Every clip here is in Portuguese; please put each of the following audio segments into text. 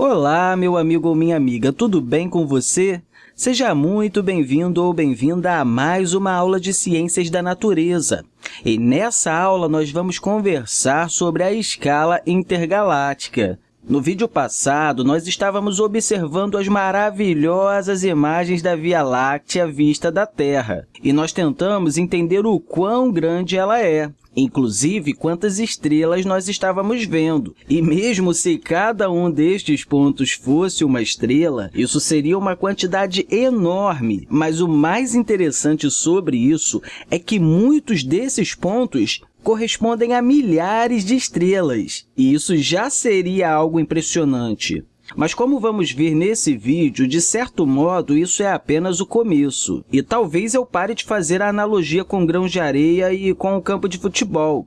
Olá, meu amigo ou minha amiga, tudo bem com você? Seja muito bem-vindo ou bem-vinda a mais uma aula de Ciências da Natureza. E nessa aula, nós vamos conversar sobre a escala intergaláctica. No vídeo passado, nós estávamos observando as maravilhosas imagens da Via Láctea vista da Terra, e nós tentamos entender o quão grande ela é, inclusive quantas estrelas nós estávamos vendo. E mesmo se cada um destes pontos fosse uma estrela, isso seria uma quantidade enorme. Mas o mais interessante sobre isso é que muitos desses pontos correspondem a milhares de estrelas, e isso já seria algo impressionante. Mas como vamos ver nesse vídeo, de certo modo, isso é apenas o começo. E talvez eu pare de fazer a analogia com grãos de areia e com o campo de futebol,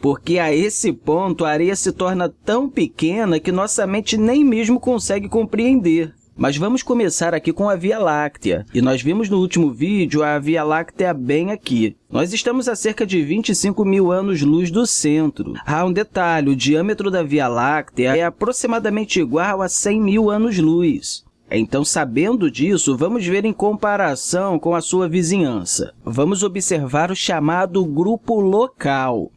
porque a esse ponto a areia se torna tão pequena que nossa mente nem mesmo consegue compreender. Mas vamos começar aqui com a Via Láctea. E nós vimos no último vídeo a Via Láctea bem aqui. Nós estamos a cerca de 25 mil anos-luz do centro. Há um detalhe, o diâmetro da Via Láctea é aproximadamente igual a 100 mil anos-luz. Então, sabendo disso, vamos ver em comparação com a sua vizinhança. Vamos observar o chamado grupo local.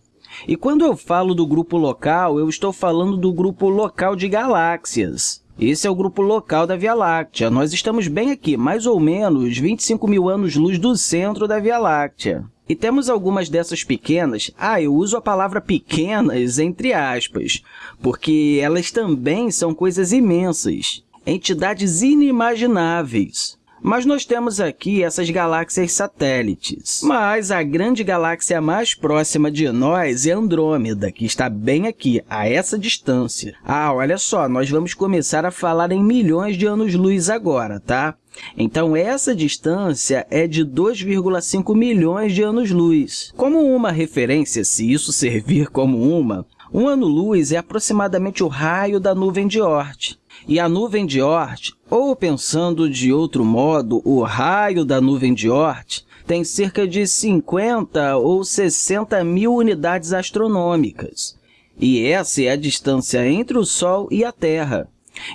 E quando eu falo do grupo local, eu estou falando do grupo local de galáxias. Esse é o grupo local da Via Láctea. Nós estamos bem aqui, mais ou menos 25 mil anos-luz do centro da Via Láctea. E temos algumas dessas pequenas, ah, eu uso a palavra pequenas entre aspas, porque elas também são coisas imensas, entidades inimagináveis. Mas nós temos aqui essas galáxias satélites. Mas a grande galáxia mais próxima de nós é Andrômeda, que está bem aqui, a essa distância. Ah, olha só, nós vamos começar a falar em milhões de anos-luz agora, tá? Então, essa distância é de 2,5 milhões de anos-luz. Como uma referência, se isso servir como uma, um ano-luz é aproximadamente o raio da nuvem de Oort. E a nuvem de Oort, ou pensando de outro modo, o raio da nuvem de Oort, tem cerca de 50 ou 60 mil unidades astronômicas. E essa é a distância entre o Sol e a Terra.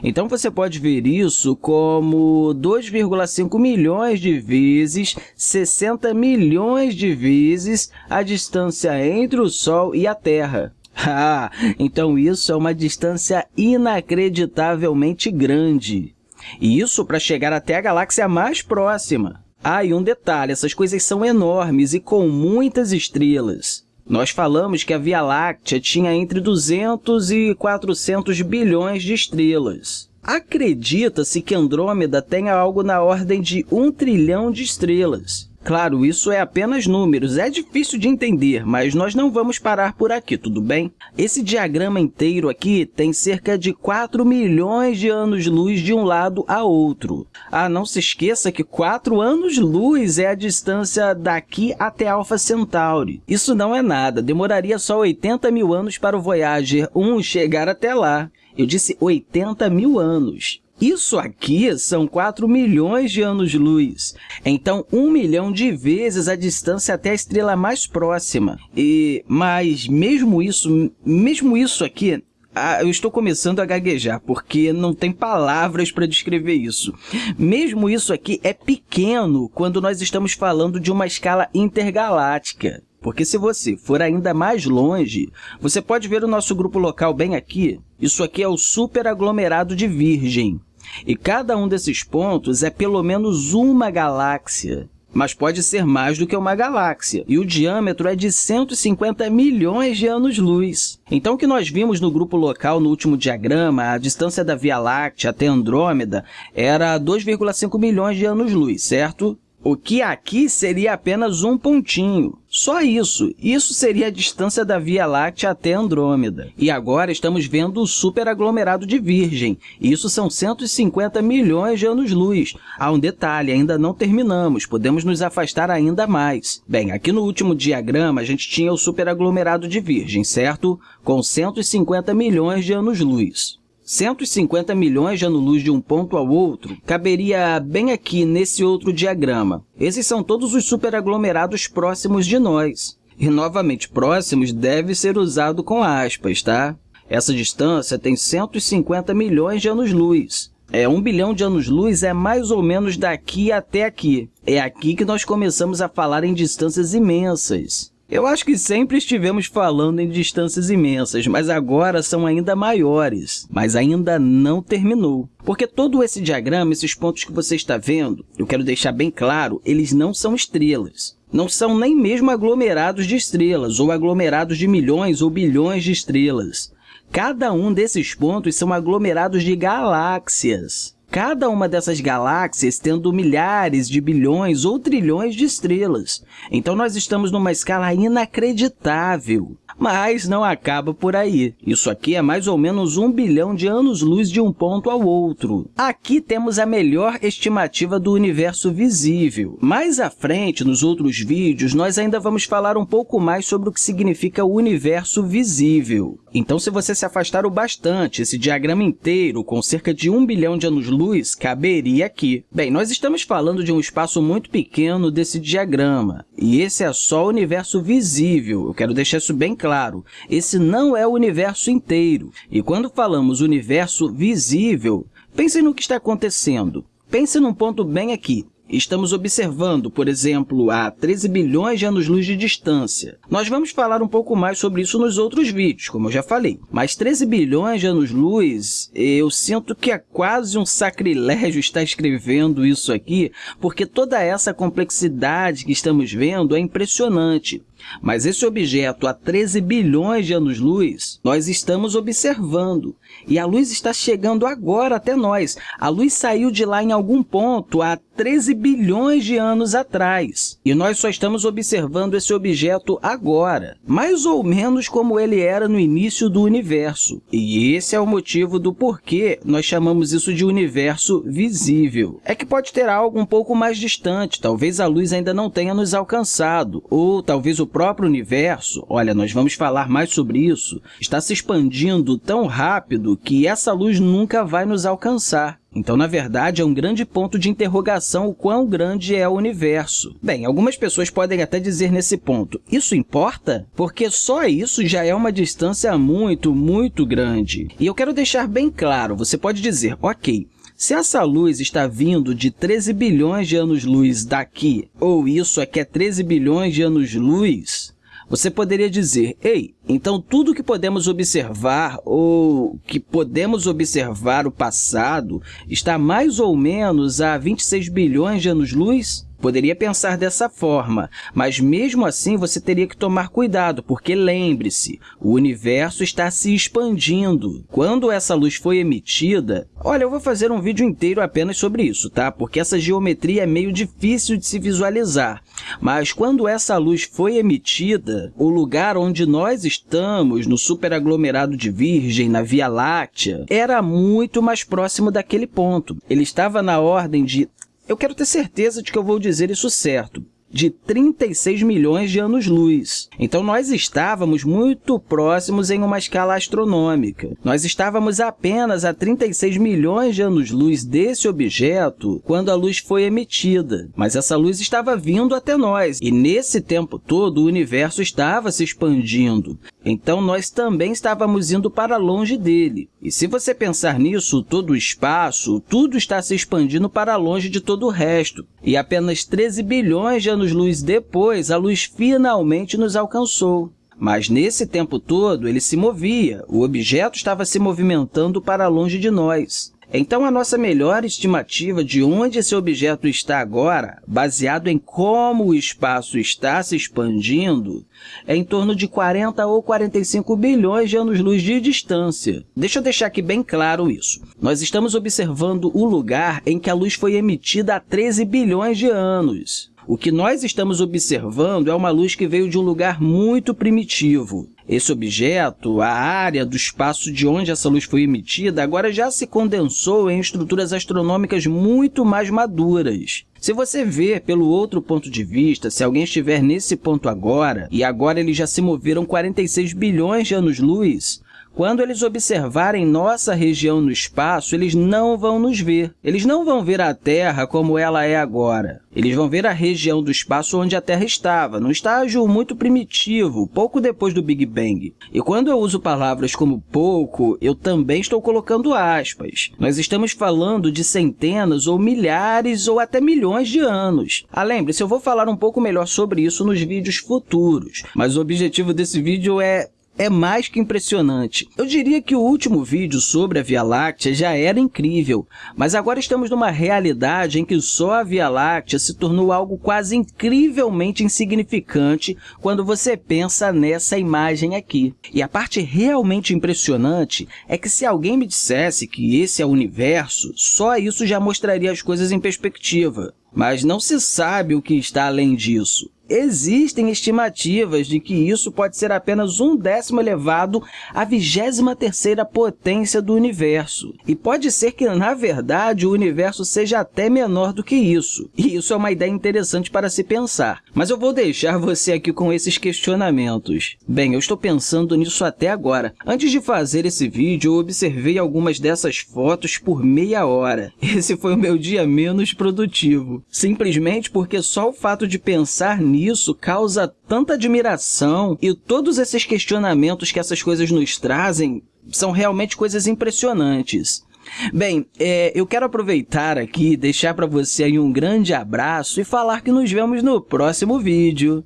Então, você pode ver isso como 2,5 milhões de vezes 60 milhões de vezes a distância entre o Sol e a Terra. Ah, então isso é uma distância inacreditavelmente grande. E isso para chegar até a galáxia mais próxima. Ah, e um detalhe, essas coisas são enormes e com muitas estrelas. Nós falamos que a Via Láctea tinha entre 200 e 400 bilhões de estrelas. Acredita-se que Andrômeda tenha algo na ordem de um trilhão de estrelas. Claro, isso é apenas números, é difícil de entender, mas nós não vamos parar por aqui, tudo bem? Esse diagrama inteiro aqui tem cerca de 4 milhões de anos-luz de um lado a outro. Ah, não se esqueça que 4 anos-luz é a distância daqui até Alpha Centauri. Isso não é nada, demoraria só 80 mil anos para o Voyager 1 chegar até lá. Eu disse 80 mil anos. Isso aqui são 4 milhões de anos-luz. Então, 1 milhão de vezes a distância até a estrela mais próxima. E, mas, mesmo isso, mesmo isso aqui, ah, eu estou começando a gaguejar, porque não tem palavras para descrever isso. Mesmo isso aqui é pequeno quando nós estamos falando de uma escala intergaláctica. Porque se você for ainda mais longe, você pode ver o nosso grupo local bem aqui. Isso aqui é o superaglomerado de Virgem. E cada um desses pontos é pelo menos uma galáxia, mas pode ser mais do que uma galáxia, e o diâmetro é de 150 milhões de anos-luz. Então, o que nós vimos no grupo local no último diagrama, a distância da Via Láctea até Andrômeda era 2,5 milhões de anos-luz, certo? O que aqui seria apenas um pontinho. Só isso. Isso seria a distância da Via Láctea até Andrômeda. E agora estamos vendo o superaglomerado de Virgem. Isso são 150 milhões de anos-luz. Há um detalhe, ainda não terminamos, podemos nos afastar ainda mais. Bem, aqui no último diagrama, a gente tinha o superaglomerado de Virgem, certo? Com 150 milhões de anos-luz. 150 milhões de anos-luz de um ponto ao outro caberia bem aqui nesse outro diagrama. Esses são todos os superaglomerados próximos de nós. E, novamente, próximos deve ser usado com aspas, tá? Essa distância tem 150 milhões de anos-luz. É, um bilhão de anos-luz é mais ou menos daqui até aqui. É aqui que nós começamos a falar em distâncias imensas. Eu acho que sempre estivemos falando em distâncias imensas, mas agora são ainda maiores. Mas ainda não terminou. Porque todo esse diagrama, esses pontos que você está vendo, eu quero deixar bem claro, eles não são estrelas. Não são nem mesmo aglomerados de estrelas, ou aglomerados de milhões ou bilhões de estrelas. Cada um desses pontos são aglomerados de galáxias cada uma dessas galáxias tendo milhares de bilhões ou trilhões de estrelas. Então, nós estamos numa escala inacreditável. Mas não acaba por aí. Isso aqui é mais ou menos um bilhão de anos-luz de um ponto ao outro. Aqui temos a melhor estimativa do universo visível. Mais à frente, nos outros vídeos, nós ainda vamos falar um pouco mais sobre o que significa o universo visível. Então, se você se afastar o bastante, esse diagrama inteiro, com cerca de um bilhão de anos-luz, caberia aqui. Bem, nós estamos falando de um espaço muito pequeno desse diagrama, e esse é só o universo visível. Eu quero deixar isso bem claro. Esse não é o universo inteiro. E quando falamos universo visível, pense no que está acontecendo. Pense num ponto bem aqui. Estamos observando, por exemplo, a 13 bilhões de anos-luz de distância. Nós vamos falar um pouco mais sobre isso nos outros vídeos, como eu já falei. Mas 13 bilhões de anos-luz, eu sinto que é quase um sacrilégio estar escrevendo isso aqui, porque toda essa complexidade que estamos vendo é impressionante. Mas esse objeto a 13 bilhões de anos-luz, nós estamos observando. E a luz está chegando agora até nós. A luz saiu de lá em algum ponto há 13 bilhões de anos atrás. E nós só estamos observando esse objeto agora, mais ou menos como ele era no início do universo. E esse é o motivo do porquê nós chamamos isso de universo visível. É que pode ter algo um pouco mais distante, talvez a luz ainda não tenha nos alcançado, ou talvez o próprio universo, olha, nós vamos falar mais sobre isso, está se expandindo tão rápido que essa luz nunca vai nos alcançar. Então, na verdade, é um grande ponto de interrogação o quão grande é o universo. Bem, algumas pessoas podem até dizer nesse ponto, isso importa? Porque só isso já é uma distância muito, muito grande. E eu quero deixar bem claro, você pode dizer, ok, se essa luz está vindo de 13 bilhões de anos-luz daqui, ou isso aqui é 13 bilhões de anos-luz, você poderia dizer, ei, então tudo que podemos observar ou que podemos observar o passado está mais ou menos a 26 bilhões de anos-luz? Poderia pensar dessa forma, mas mesmo assim você teria que tomar cuidado, porque lembre-se, o universo está se expandindo. Quando essa luz foi emitida, olha, eu vou fazer um vídeo inteiro apenas sobre isso, tá? porque essa geometria é meio difícil de se visualizar. Mas quando essa luz foi emitida, o lugar onde nós estamos, no superaglomerado de Virgem, na Via Láctea, era muito mais próximo daquele ponto. Ele estava na ordem de eu quero ter certeza de que eu vou dizer isso certo de 36 milhões de anos-luz. Então, nós estávamos muito próximos em uma escala astronômica. Nós estávamos apenas a 36 milhões de anos-luz desse objeto quando a luz foi emitida, mas essa luz estava vindo até nós, e nesse tempo todo o universo estava se expandindo. Então, nós também estávamos indo para longe dele. E se você pensar nisso, todo o espaço, tudo está se expandindo para longe de todo o resto. E apenas 13 bilhões de anos-luz depois, a luz finalmente nos alcançou. Mas nesse tempo todo, ele se movia, o objeto estava se movimentando para longe de nós. Então, a nossa melhor estimativa de onde esse objeto está agora, baseado em como o espaço está se expandindo, é em torno de 40 ou 45 bilhões de anos-luz de distância. Deixa eu deixar aqui bem claro isso. Nós estamos observando o lugar em que a luz foi emitida há 13 bilhões de anos. O que nós estamos observando é uma luz que veio de um lugar muito primitivo. Esse objeto, a área do espaço de onde essa luz foi emitida, agora já se condensou em estruturas astronômicas muito mais maduras. Se você ver pelo outro ponto de vista, se alguém estiver nesse ponto agora, e agora eles já se moveram 46 bilhões de anos-luz, quando eles observarem nossa região no espaço, eles não vão nos ver. Eles não vão ver a Terra como ela é agora. Eles vão ver a região do espaço onde a Terra estava, num estágio muito primitivo, pouco depois do Big Bang. E quando eu uso palavras como pouco, eu também estou colocando aspas. Nós estamos falando de centenas ou milhares ou até milhões de anos. Ah, lembre-se, eu vou falar um pouco melhor sobre isso nos vídeos futuros, mas o objetivo desse vídeo é é mais que impressionante. Eu diria que o último vídeo sobre a Via Láctea já era incrível, mas agora estamos numa realidade em que só a Via Láctea se tornou algo quase incrivelmente insignificante quando você pensa nessa imagem aqui. E a parte realmente impressionante é que se alguém me dissesse que esse é o universo, só isso já mostraria as coisas em perspectiva. Mas não se sabe o que está além disso. Existem estimativas de que isso pode ser apenas um décimo elevado à 23ª potência do universo. E pode ser que, na verdade, o universo seja até menor do que isso. E isso é uma ideia interessante para se pensar. Mas eu vou deixar você aqui com esses questionamentos. Bem, eu estou pensando nisso até agora. Antes de fazer esse vídeo, eu observei algumas dessas fotos por meia hora. Esse foi o meu dia menos produtivo. Simplesmente porque só o fato de pensar nisso isso causa tanta admiração e todos esses questionamentos que essas coisas nos trazem são realmente coisas impressionantes. Bem, é, eu quero aproveitar aqui deixar para você aí um grande abraço e falar que nos vemos no próximo vídeo.